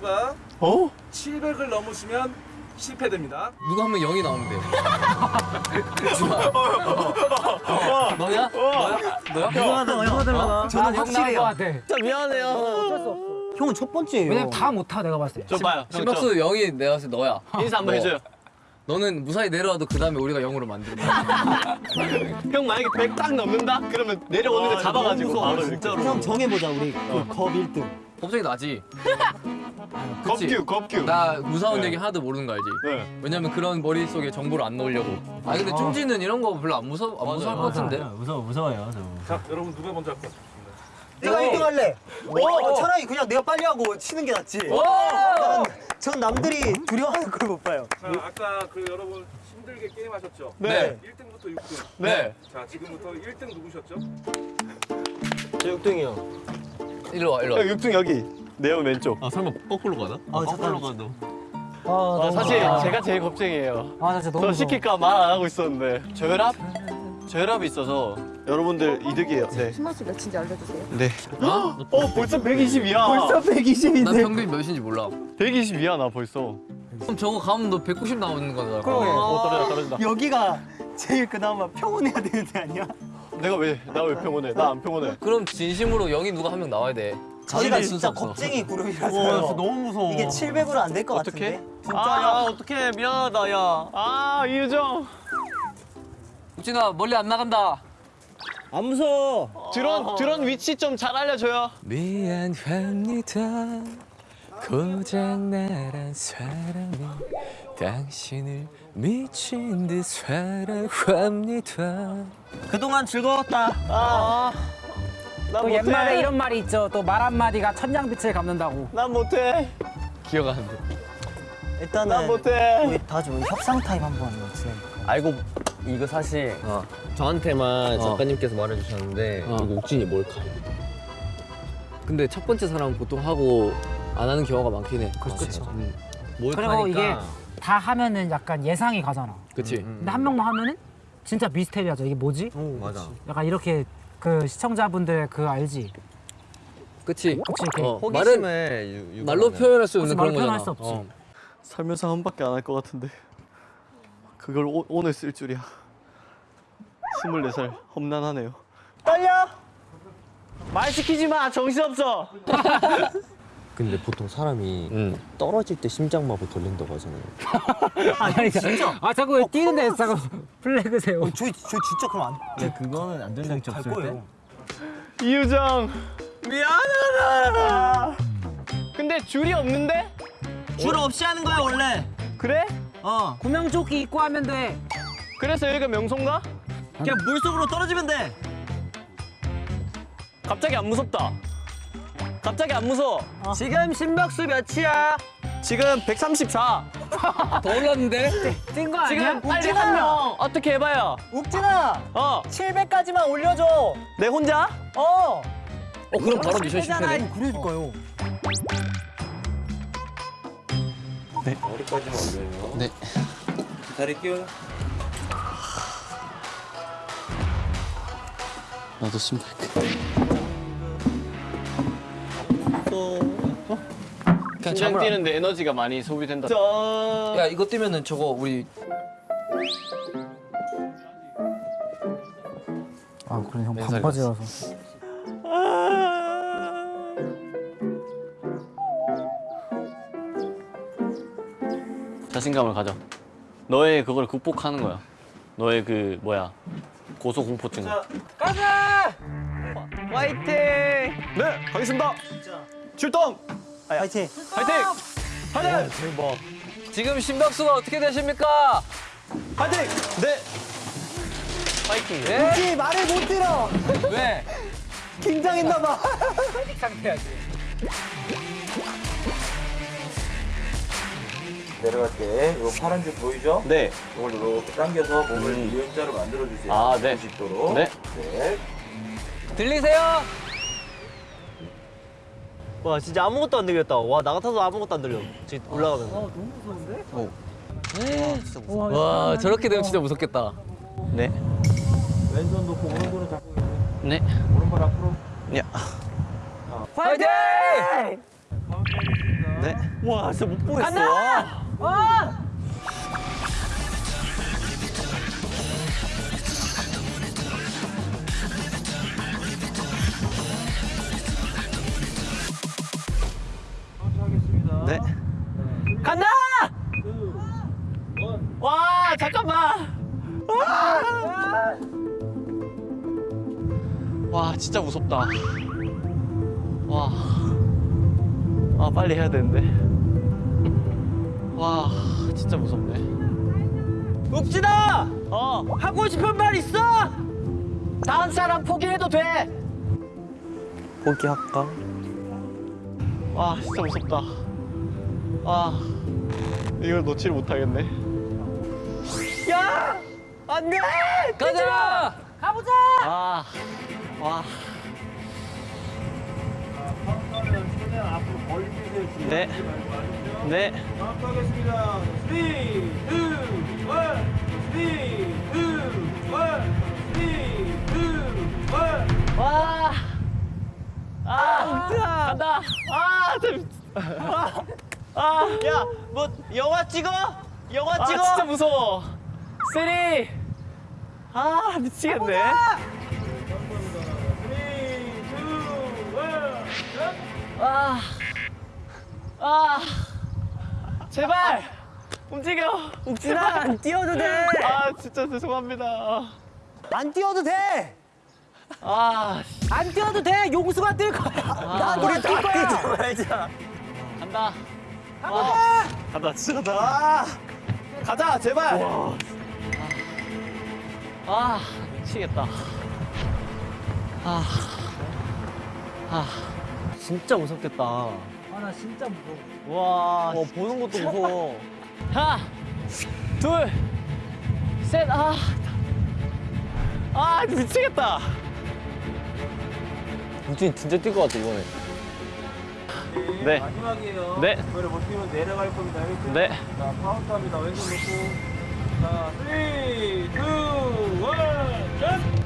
심박수가 어? 700을 넘으시면 실패됩니다. 누가 하면 0이 나오면 돼. 너야? 너야? 너야? 이거하다 얼마들라나 저는 확실해요. 진짜 미안해요. 형은 첫 번째예요. 왜냐면 다 못하 내가 봤을 때. 저 봐요. 형, 심박수 0이 내가 봤을 때 너야. 저 인사 한번 너. 해줘요. 너는 무사히 내려와도 그 다음에 우리가 0으로 만들어. 형 만약에 100 딱 넘는다? 그러면 내려오는 거 잡아가지고 바로 진짜로. 형 정해보자 우리 그컵 1등. 갑자기 나지. 그치? 겁규 겁규. 나 무서운 네. 얘기 하나도 모르는 거 알지? 네. 왜냐면 그런 머릿속에 정보를 안 넣으려고. 아 근데 쭝지는 이런 거 별로 안 무서 안 무서울 것 같은데. 무서워 무서워요 저. 자, 여러분 누가 먼저 할것 같습니다. 내가 1등 할래. 어, 차라리 그냥 내가 빨리 하고 치는 게 낫지. 나는 전 남들이 두려워하는 걸 못 봐요. 자, 아까 그 여러분 힘들게 게임하셨죠? 네. 1등부터 6등. 네. 자, 지금부터 1등 누구셨죠? 저 6등이요. 일로 와 일로 와. 형 6등 여기. 내형 왼쪽. 아 설마 거꾸로 가나? 아 잠깐. 가도. 아, 아, 사실 제가 제일 겁쟁이에요. 아 진짜 너무 저. 시킬까 말 안 하고 있었는데 저혈압? 저혈압이 있어서 여러분들 이득이에요. 네. 심박수 몇인지 알려주세요. 네. 어 벌써 120이야. 벌써 120인데. 난 평균 몇인지 몰라. 120이야 나 벌써. 그럼 저거 가면 너 190 나오는 거잖아. 그러게. 어 떨어진다 떨어진다. 여기가 제일 그나마 평온해야 되는 데 아니야? 내가 왜 나 왜 평온해? 나 안 평온해. 그럼 진심으로 0이 누가 한 명 나와야 돼. 자신이 진짜. 겁쟁이 그룹이라서요. 너무 무서워. 이게 700으로 안 될것 어떡해? 같은데. 진짜 아, 야, 어떡해. 미안하다, 야. 아, 이유정. 우진아 멀리 안 나간다. 안 무서워. 드론, 드론 위치 좀 잘 알려줘요. 미안합니다. 고장나란 사람이 당신을 미친 듯 사랑합니다. 그동안 즐거웠다. 아, 또 못해. 옛말에 이런 말이 있죠. 또 말 한마디가 천냥빛을 갚는다고. 난 못해. 기억 안 나. 일단은 난 못해. 우리 다 같이 우리 협상 타임 한번 진행. 알고 이거 사실 어. 저한테만 어. 작가님께서 말해주셨는데 어. 이거 욱진이 몰카 근데 첫 번째 사람은 보통 하고 안 하는 경우가 많긴 해. 그렇죠. 음, 그리고 이게 다 하면은 약간 예상이 가잖아. 그치. 근데 한 명만 하면은 진짜 미스테리하죠. 이게 뭐지? 맞아 약간 이렇게 그 시청자분들 그 알지? 그치. 그치 어, 말은 호기심에 유. 말로 표현할 수 없는 그런 표현할 거잖아. 수 없지. 어. 살면서 한 밖에 안 할 것 같은데. 그걸 오, 오늘 쓸 줄이야. 24살 험난하네요. 떨려! 말 시키지 마. 정신없어. 근데 보통 사람이 음. 떨어질 때 심장마비 걸린다고 하잖아요 아니 진짜? 아 자꾸 뛰는데 자꾸 플래그 세워. 어, 저희 저 진짜 그럼 안. 근데 그거는 안전장치 갈 거예요. 이유정. 미안하다. 근데 줄이 없는데? 줄 없이 하는 거야 원래. 그래? 어. 구명조끼 입고 하면 돼. 그래서 여기가 명소인가? 그냥 물 속으로 떨어지면 돼. 갑자기 안 무섭다. 갑자기 안 무서워. 지금 심박수 몇이야? 지금 134. 더 올랐는데? 뛴거 아니야? 지금 빨리 한 명 어떻게 해봐요. 욱진아, 어, 700까지만 올려줘. 내 혼자? 어. 어 그럼 바로 미션 실패네. 그러니까요. 네. 기다릴게요 나도 심플. 그냥 심장 참으라. 뛰는데 에너지가 많이 소비된다. 저... 야 이거 뛰면은 저거 우리 아 그래 형 반바지라서. 자신감을 가져. 너의 그걸 극복하는 거야. 너의 그 뭐야 고소 공포증. 가자! 화이팅! 네, 가겠습니다. 출동! 파이팅. 화이팅! 화이팅! 지금 심박수가 어떻게 되십니까? 화이팅! 네. 화이팅! 네? 욱진 말을 못 들어. 왜? 긴장했나 봐. 내려갈 때요 파란 줄 보이죠? 네. 이걸 이렇게 당겨서 몸을 U자로 만들어 주세요. 아, 네. 90도로. 네. 네. 들리세요? 와 진짜 아무것도 안 들렸다. 와 나 같아도 아무것도 안 들려. 지금 올라가면서. 와 저렇게 되면 진짜 무섭겠다. 네. 왼손 놓고 오른손을 잡고 네. 오른발 앞으로. 야. 파이팅! 네. 와, 진짜 못 보겠어. 와. 하겠습 네. 간다! 와, 잠깐만. 와! 와, 진짜 무섭다. 와. 아, 빨리 해야 되는데. 와, 진짜 무섭네. 욱진아! 어. 하고 싶은 말 있어? 다른 사람 포기해도 돼. 포기할까? 와, 진짜 무섭다. 아, 이걸 놓칠 못하겠네. 야! 안 돼! 가자! 아, 와. 네. 네. 하겠습니다. 3, 2, 1. 3, 2, 1. 3, 2, 1. 와. 아, 간다. 아, 재밌. 아, 아, 야, 뭐 영화 찍어? 영화 찍어? 진짜 무서워. three. 아, 미치겠네. 아, 아, 제발 움직여. 욱진아 안 뛰어도 돼. 아, 진짜 죄송합니다. 안 뛰어도 돼. 아, 안 뛰어도 돼. 용수가 뛸 거야. 나도 안뛸 거야. 말자. 간다. 와. 간다, 진짜 간다. 아, 가자, 제발. 아, 미치겠다. 아, 아, 진짜 무섭겠다. 아 나 진짜 무서워. 와, 어 보는 것도 무서워. 하나, 둘, 셋, 아, 아, 미치겠다. 우진이 진짜 뛸 것 같아 이번에. 네, 마지막이에요. 네. 이번에 못 뛰면 내려갈 겁니다. 알겠죠? 네. 자, 카운트합니다. 왼손 놓고. 자, 3, 2, 1, 전!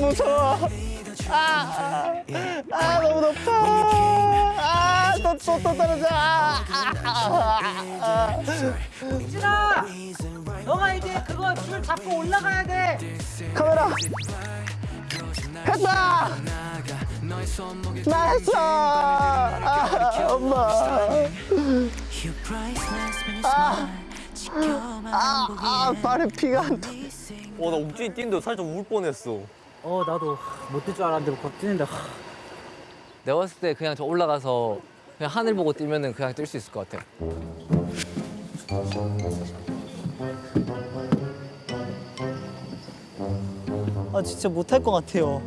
너무 무서워. 아, 아, 아 너무 높아. 아, 또, 또, 또 떨어져. 아, 아, 아, 욱진아, 너가 이제 그거 줄 잡고 올라가야 돼. 카메라. 했다. 나 했어. 아, 엄마. 아, 보기엔 아, 발에 피가 안 나. 와나 우진이 뛰는데 살짝 울 뻔했어. 어 나도 못 뛸 줄 알았는데 막 뛰는데. 내가 봤을 때 그냥 저 올라가서 그냥 하늘 보고 뛰면 은 그냥 뛸 수 있을 것 같아. 아 진짜 못할 것 같아요.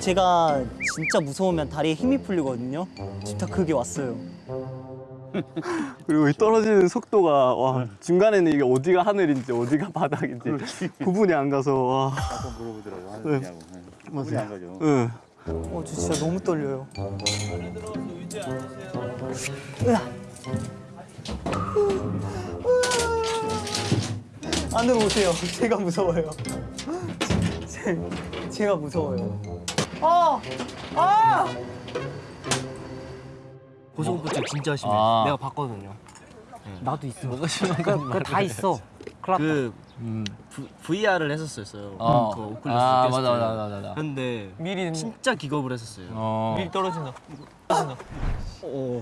제가 진짜 무서우면 다리에 힘이 풀리거든요. 다 그게 왔어요. 그리고 이 떨어지는 속도가 와 중간에는 이게 어디가 하늘인지 어디가 바닥인지 구분이 안 가서 와. 한번 물어보더라고. 하느냐고. 맞아요. 안 가죠. 응. 어, 저 진짜 너무 떨려요. 안으로 오세요. 제가 무서워요. 제, 제가 무서워요. 아! 아! 고소공포증 진짜 심해. 아. 내가 봤거든요. 나도 있어. 뭐가 심한 건 그거 다 있어. 그 V- VR을 했었어요. 어. 그 오클러스 아, 테스트. 맞아, 맞아, 맞아, 맞아. 근데 미리 진짜 기겁을 했었어요. 어. 미리 떨어진다.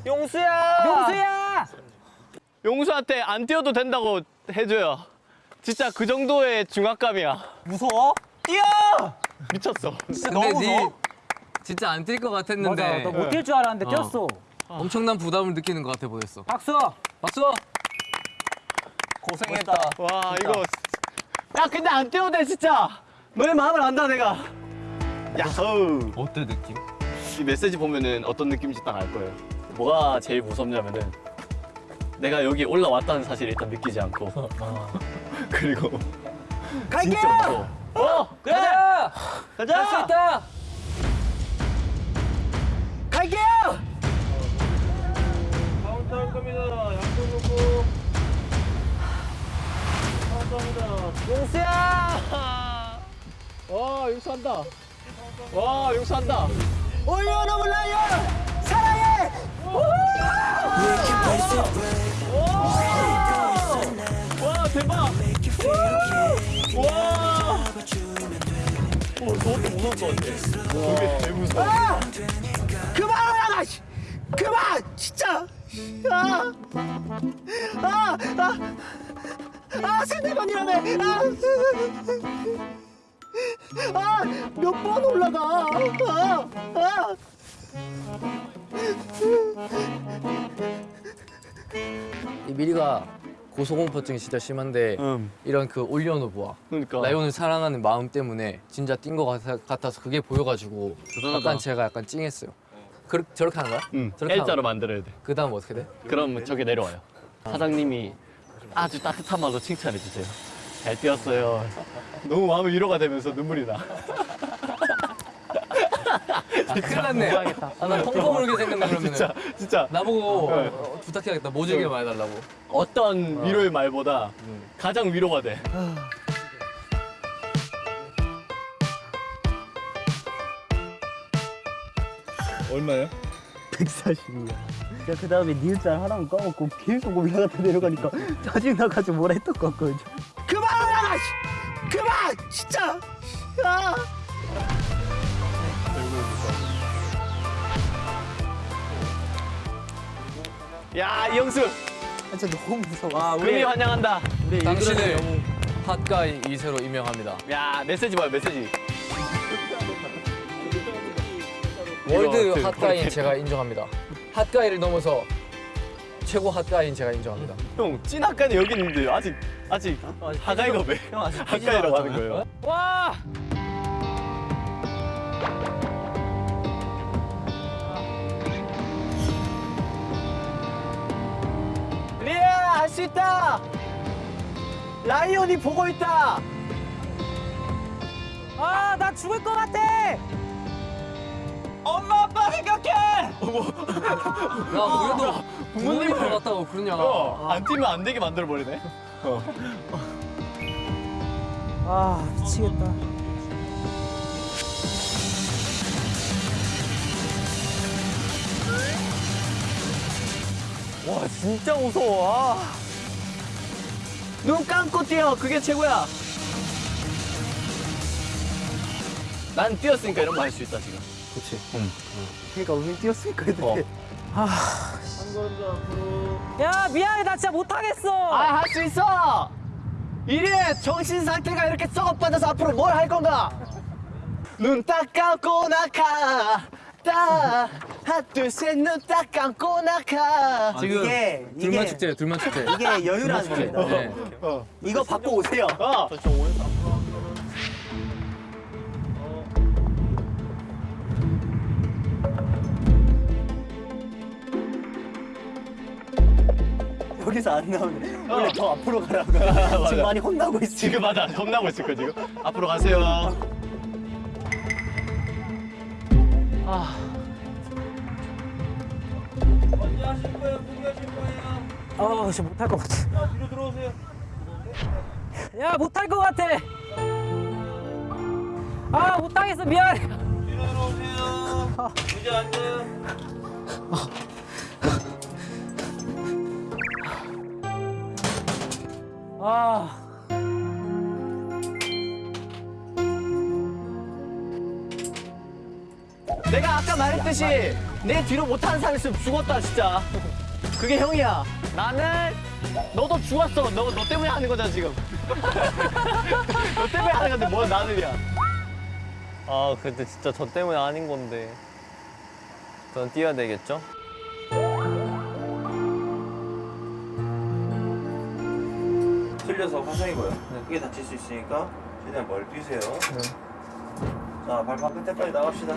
용수야. 용수야! 용수한테 안 뛰어도 된다고 해줘요. 진짜 그 정도의 중압감이야. 무서워? 뛰어! 미쳤어. 근데 네 진짜 안 뛸것 맞아. 같았는데 너못 뛸 줄 알았는데 어. 뛰었어. 엄청난 부담을 느끼는 것 같아 보였어. 박수. 박수! 고생했다. 와 이거 야 근데 안 뛰어도 돼 진짜 너의 마음을 안다 내가 야호 어때 느낌? 이 메시지 보면은 어떤 느낌인지 딱 알 거예요 뭐가 제일 무섭냐면은 내가 여기 올라왔다는 사실을 일단 느끼지 않고 그리고 갈게요 진짜 무서워 어! 가자! 가자 할 수 있다! 카운트 할 겁니다. 양손 놓고. 카운트 합니다. 용수야 와 용수한다 와 용수한다 올려놓은 라이언 사랑해 와 대박 와 오, 저것도 무서울 것 같아. 저게 제일 무서워. 아! 그만하라! 씨! 그만! 진짜! 아! 아! 아! 아, 세네 번이라며! 아! 아! 몇 번 올라가! 아! 아! 이 미리가 고소공포증이 진짜 심한데 이런 그 올려놓보아 그러니까. 라이온을 사랑하는 마음 때문에 진짜 뛴 것 같아서 그게 보여가지고 약간 제가 약간 찡했어요. 그, 저렇게 하는 거야? 응. 저렇게 L자로 거야? 만들어야 돼. 그 다음 어떻게 돼? 그럼 저게 내려와요. 사장님이 아주 따뜻한 말로 칭찬해 주세요. 잘 뛰었어요. 너무 마음이 위로가 되면서 눈물이 나. 아, 큰일 났네. 아, 나 펑펑 울게 생겼네 그러면은. 진짜 진짜 나보고 어, 부탁해야겠다. 모질게 말해달라고. 어떤 위로의 말보다 가장 위로가 돼. 얼마예요? 140이야. 제가 그 다음에 니은자 하나만 까먹고 계속 올라갔다 내려가니까 짜증나가지고 뭐라 했던 것 같거든요. 그만하라! 씨! 그만! 진짜! 아! 야, 이영수! 진짜 너무 무서워. 아, 우리 환영한다. 우리 당신을 핫가이 2세로 임명합니다. 야, 메시지 봐요, 메시지. 월드 이거 핫가이인 제가 인정합니다. 핫가이를 넘어서 최고 핫가이인 제가 인정합니다. 형, 찐 학과는 여기 있는데 아직 아직 하가이가 왜? 형 아직 학과이라고 하는 거예요. 와. 리아, 할 수 있다. 라이온이 보고 있다. 아, 나 죽을 것 같아. 엄마 아빠 생각해. 야, 우리도 부모님 보러 갔다고 그러냐. 어, 안 뛰면 안 되게 만들어 버리네. 아, 미치겠다. 와, 진짜 무서워. 아. 눈 감고 뛰어. 그게 최고야. 난 뛰었으니까 이런 거 할 수 있다 지금. 그렇지. 응. 그러니까 우리 뛰었으니까 이렇게. 야, 미안해. 나 진짜 못하겠어. 아, 할 수 있어! 이래 정신 상태가 이렇게 썩어 빠져서 앞으로 뭘 할 건가? 눈 딱 감고 나가. 딱 하나 둘셋눈 딱 감고 나가. 지금 이게 둘만 이게 축제예요, 둘만 축제. 이게 여유라는 겁니다. 네. 이거 받고 오세요. 어. 여기서 안 나오네. 원래 더 앞으로 가라고. 지금 많이 혼나고 있어. 지금 맞아. 혼나고 있을 거 지금. 앞으로 가세요. 언제 하실 거예요? 포기하실 거예요? 아, 진짜 못할 것 같아. 자, 뒤로 들어오세요. 야, 못할 것 같아. 아, 못하겠어. 미안해. 뒤로 들어오세요. 이제 앉아요. 아. 내가 아까 말했듯이 내 뒤로 못하는 사람 있으면 죽었다 진짜. 그게 형이야. 나는 너도 죽었어. 너, 너 때문에 하는 거잖아 지금. 너 때문에 하는 건데 뭐 나는이야. 아 근데 진짜 저 때문에 아닌 건데. 전 뛰어야 되겠죠? 틀려서 화상이고요. 크게 다칠 수 있으니까 최대한 멀리 뛰세요. 자, 발판 끝에까지 나갑시다.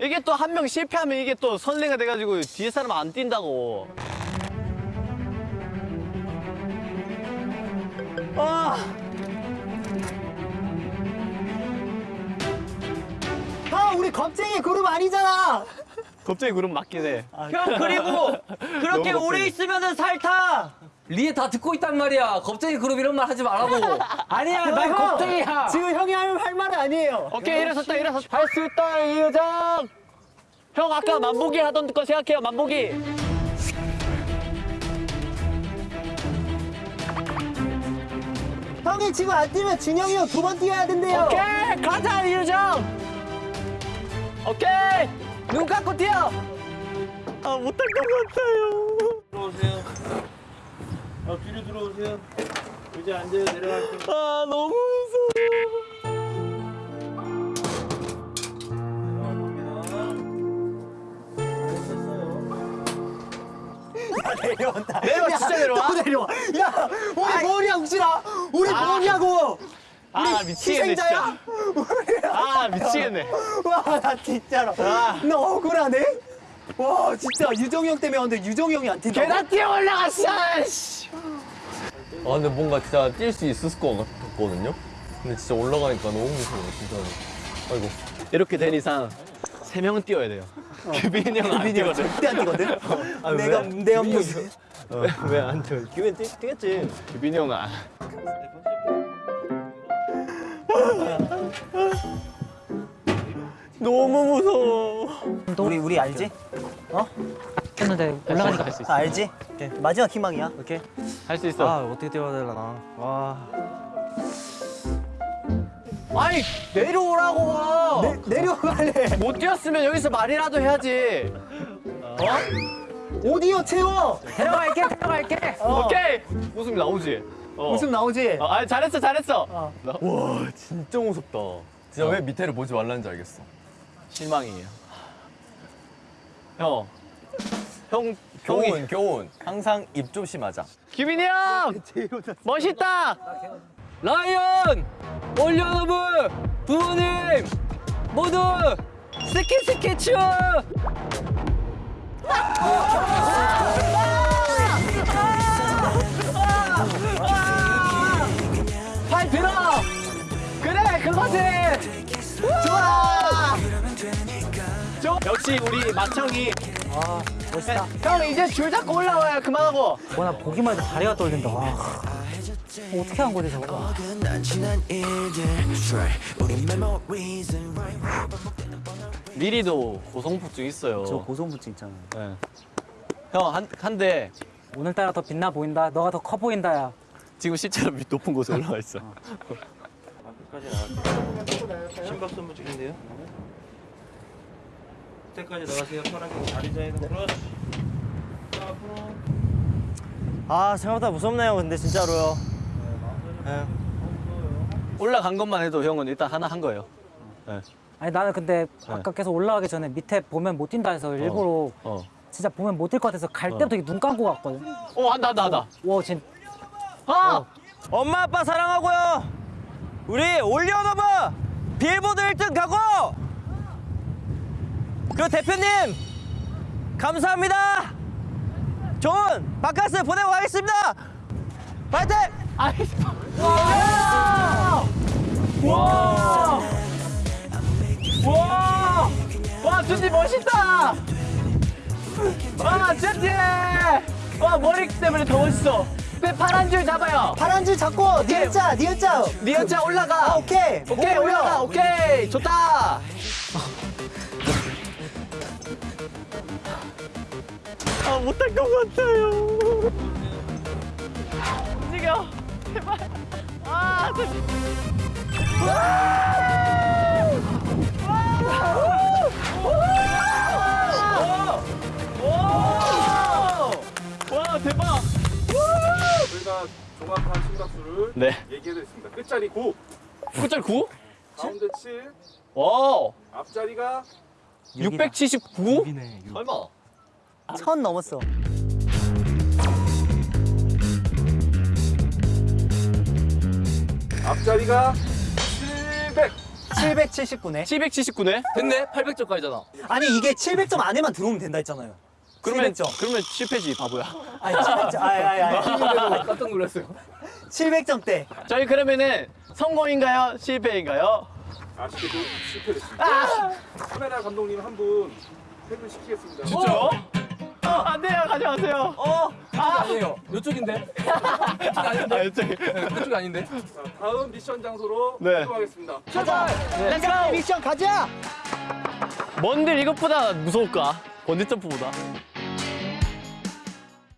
이게 또 한 명 실패하면 이게 또 선례가 돼가지고 뒤에 사람 안 뛴다고. 아. 우리 겁쟁이 그룹 아니잖아. 갑자기 그럼 맞긴 해. 형 그리고 그렇게 오래 있으면은 살타. 리에 다 듣고 있단 말이야. 겁쟁이 그룹 이런 말 하지 말라고. 아니야 나 겁쟁이야. 지금 형이 하면 할 말은 아니에요. 오케이 일어섰다 일어섰다. 할 수 있다 이유정. 형 아까 만보기 하던 거 생각해요 만보기. 형이 지금 안 뛰면 준영이 형 두 번 뛰어야 된대요. 오케이 가자 이유정. 오케이 눈 감고 뛰어. 아 못할 것 같아요. 들어오세요. 아, 뒤로 들어오세요. 의자 앉아요. 내려갈게요. 아 너무 무서워. 내려온다. 내려와, 진짜 내려와? 또 내려와. 야 우리 뭐냐 욱진아. 우리 뭐냐고. 아 미치겠네 희생자야? 진짜. 아 미치겠네. 와 나 진짜로. 너 억울하네. 와 진짜 유정이 형 때문에 왔는데 유정이 형이 안 뛴다. 계단 뛰어 올라갔어. 씨. 아 근데 뭔가 진짜 뛸 수 있을 것 같거든요. 근데 진짜 올라가니까 너무 무서워 진짜. 아이고. 이렇게 된 이상 세 명은 뛰어야 돼요. 규빈이 형은 안 비니 형 뛰거든. 절대 안 뛰거든. 아, 내가 왜? 내 업무. 왜안 뛰어? 규빈 뛰, 뛰겠지. 규빈이 형은 안. 너무 무서워. 우리 우리 알지? 했는데 올라가니까 할수 다 알지? 마지막 희망이야. 오케이. 할 수 있어. 어떻게 뛰어야 되려나. 와. 아니 내려오라고. 내, 내려갈래. 못 뛰었으면 여기서 말이라도 해야지. 오디오 채워. 데려갈게 데려갈게. 오케이. 웃음 나오지. 어. 웃음 나오지? 어, 아 잘했어 잘했어. 진짜 무섭다. 진짜 왜 밑에를 보지 말라는지 알겠어. 실망이에요. 형. 형 형이 교훈 교훈. 항상 입 조심하자. 규빈이 형 멋있다. 라이언, 올려노브, 부모님 모두 스키 스케치. 역시 우리 마청이. 아 멋있다. 형 이제 줄 잡고 올라와요 그만하고. 와나 보기만 해도 다리가 떨린다. 와. 어떻게 한 거지 저거? 미리도 고성폭증 있어요. 저 고소부증 있잖아. 네. 형한 한대 오늘따라 더 빛나 보인다. 너가 더 커 보인다 야. 지금 실제로 높은 곳에 올라와 있어. 끝까지 나갈게요. 심박 선무 중인데요. 끝까지 나가세요. 파란색 다리 사이로 그렇지. 자, 앞으로. 아 생각보다 무섭네요. 근데 진짜로요. 올라간 것만 해도 형은 일단 하나 한 거예요. 아니 나는 근데 아까 계속 올라가기 전에 밑에 보면 못 뛴다 해서 일부러 어. 진짜 보면 못 뛸 것 같아서 갈 때부터 이렇게 눈 감고 갔거든. 어 한다 한다 한다. 와 진. 아! 엄마 아빠 사랑하고요. 우리 올리언 오브 빌보드 1등 가고. 그 대표님 감사합니다. 좋은 바카스 보내고 가겠습니다. 파이팅! 와! 와 준지 멋있다. 와 준지. 와 머리 때문에 더 멋있어. 그 파란 줄 잡아요. 파란 줄 잡고 니은자 니은자. 니은자 올라가. 아, 오케이. 오케이 올라가. 오케이 좋다. 못할 것 같아요. 움직여. 제발. 아 저. 와! 와! 와! 와! 저희가 정확한 심박수를 네. 얘기해드렸습니다. 끝자리 9, 끝자리 9? 가운데 7, 와. 앞자리가 679? 설마. 천 넘었어. 앞자리가 700. 779네. 779네? 됐네 800점까지잖아 아니 이게 700점 안에만 들어오면 된다 했잖아요. 그러면 700점. 그러면 실패지 바보야. 아니 700점. 아니 아니 아니. 깜짝 놀랐어요 700점대. 저희 그러면은 성공인가요? 실패인가요? 아쉽게도 실패됐습니다. 카메라 감독님 한 분 퇴근시키겠습니다. 진짜요? 어, 안 돼요. 가져가세요. 어. 아니에요 이쪽인데 아, 이쪽에. 이쪽이 아닌데 자, 다음 미션 장소로 네. 이동하겠습니다. 가자. let's go 미션 가자. 뭔들 이것보다 무서울까? 번지 점프보다.